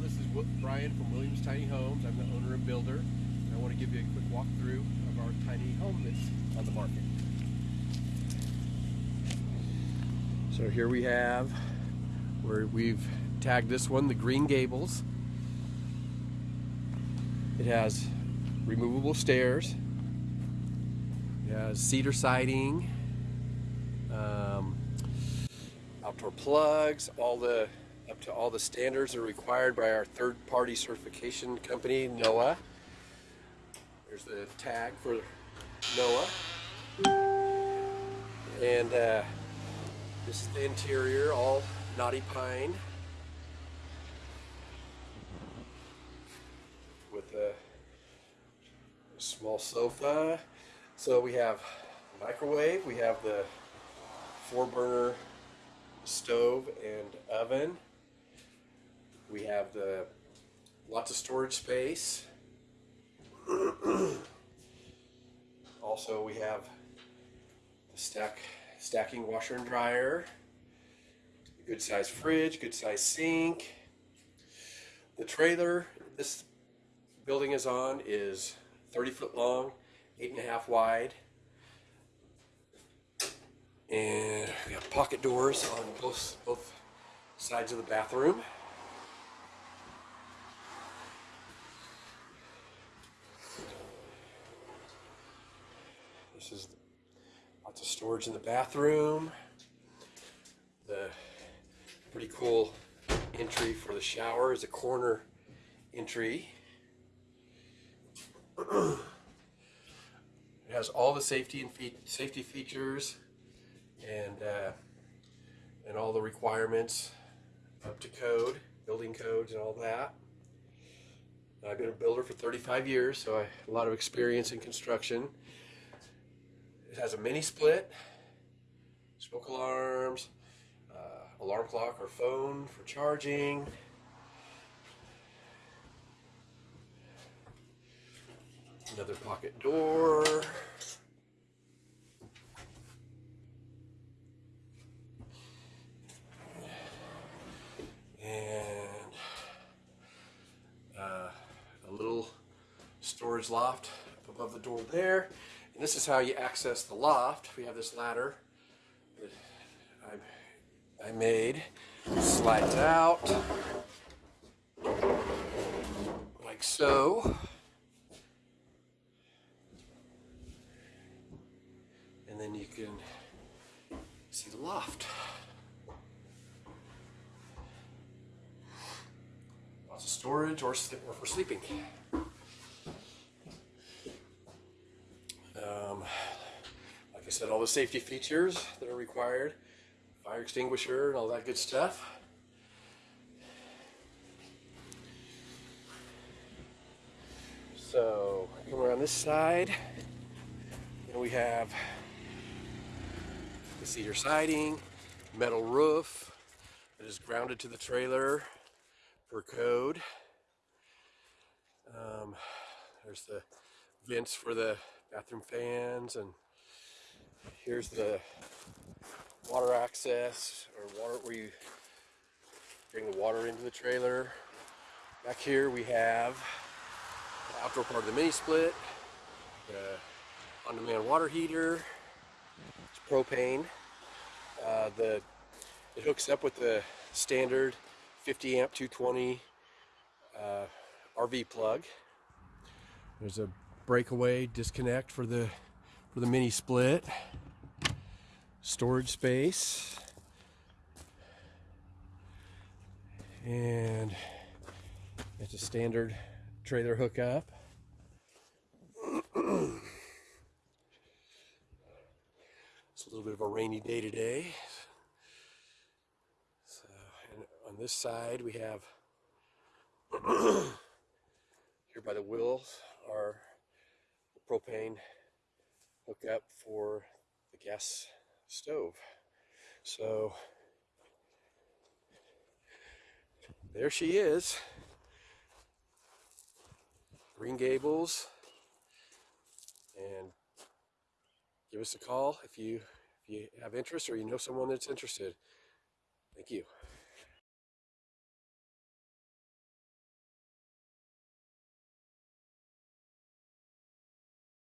This is Brian from Williams Tiny Homes. I'm the owner and builder. And I want to give you a quick walkthrough of our tiny home that's on the market. So here we have where we've tagged this one the Green Gables. It has removable stairs. It has cedar siding, um, outdoor plugs, all the up to all the standards that are required by our third-party certification company, NOAH. There's the tag for NOAH. And uh, this is the interior, all knotty pine. With a small sofa. So we have microwave, we have the four burner stove and oven. We have the lots of storage space. also we have the stack stacking washer and dryer. Good size fridge, good size sink. The trailer this building is on is 30 foot long, eight and a half wide. And we have pocket doors on both both sides of the bathroom. This is lots of storage in the bathroom. The pretty cool entry for the shower is a corner entry. it has all the safety and fe safety features and uh, and all the requirements up to code, building codes and all that. I've been a builder for 35 years, so I have a lot of experience in construction. It has a mini split, smoke alarms, uh, alarm clock or phone for charging. Another pocket door. And uh, a little storage loft up above the door there. And this is how you access the loft. We have this ladder that I, I made. Slides out like so. And then you can see the loft. Lots of storage or, or for sleeping. Um, like I said, all the safety features that are required, fire extinguisher and all that good stuff. So, come around this side, and we have the cedar siding, metal roof that is grounded to the trailer for code. Um, there's the vents for the bathroom fans and here's the water access or water where you bring the water into the trailer. Back here we have the outdoor part of the mini split, the on-demand water heater, it's propane. Uh, the it hooks up with the standard 50 amp 220 uh, RV plug. There's a breakaway disconnect for the for the mini split. Storage space. And it's a standard trailer hookup. it's a little bit of a rainy day today. So, on this side we have here by the wheels are the propane hookup for the gas stove. So there she is. Green Gables. And give us a call if you if you have interest or you know someone that's interested. Thank you.